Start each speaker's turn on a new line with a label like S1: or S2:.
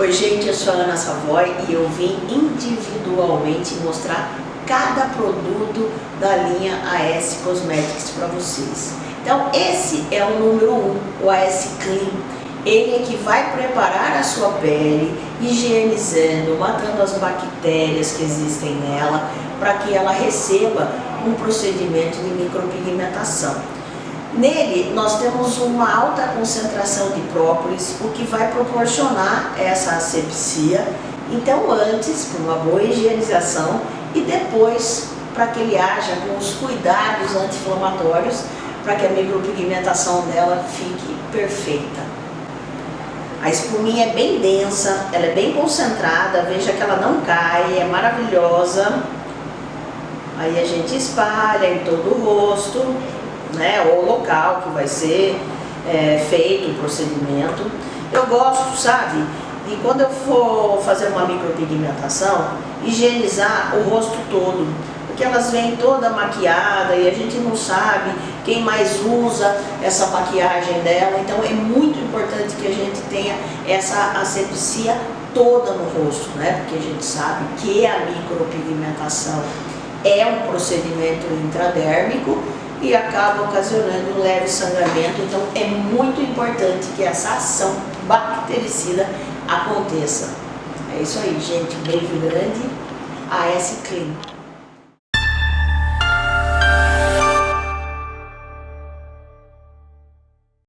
S1: Oi gente, eu sou a Ana Savoy e eu vim individualmente mostrar cada produto da linha AS Cosmetics para vocês. Então esse é o número 1, um, o AS Clean. Ele é que vai preparar a sua pele, higienizando, matando as bactérias que existem nela, para que ela receba um procedimento de micropigmentação. Nele, nós temos uma alta concentração de própolis, o que vai proporcionar essa asepsia. Então, antes, para uma boa higienização e depois, para que ele haja com os cuidados anti-inflamatórios, para que a micropigmentação dela fique perfeita. A espuminha é bem densa, ela é bem concentrada, veja que ela não cai, é maravilhosa. Aí a gente espalha em todo o rosto né, ou local que vai ser é, feito o procedimento. Eu gosto, sabe, de quando eu for fazer uma micropigmentação, higienizar o rosto todo, porque elas vêm toda maquiada e a gente não sabe quem mais usa essa maquiagem dela, então é muito importante que a gente tenha essa asepsia toda no rosto, né? Porque a gente sabe que a micropigmentação é um procedimento intradérmico e acaba ocasionando um leve sangramento. Então é muito importante que essa ação bactericida aconteça. É isso aí, gente. Beijo grande. AS Clean.